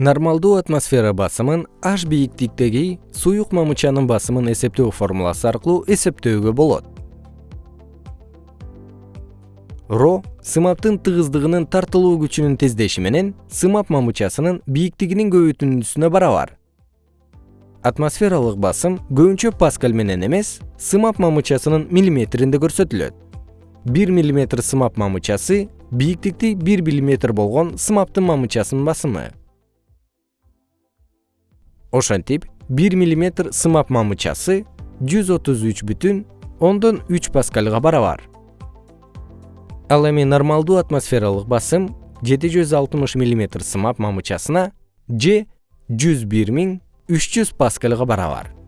нормалдуу атмосфера басымын h бийиктиктеги суюк мамычанын басымын эсептөө формуласы аркылуу эсептөөгө болот. Ро сымаптын тыгыздыгынын тартылуу күчүнүн тездеши менен сымап мамычасынын бийиктигинин көбөйтүндүсүнө барабар. Атмосфералык басым көбүнчө паскаль менен эмес сымап мамычасынын миллиметринде көрсөтүлөт. Бир миллиметр сымап мамычасы бийиктикти бир миллиметр болгон сымаптын мамычасынын басымы ошентип бир миллиметр сымап мамычасы жүз отуз үч бүтүн ондон үч паскальга барабар. Ал эми нормалдуу атмосфералык басым жети жүз алтымыш миллиметр сымап мамычасына же жүз бир миң үч жүз паскальга барабар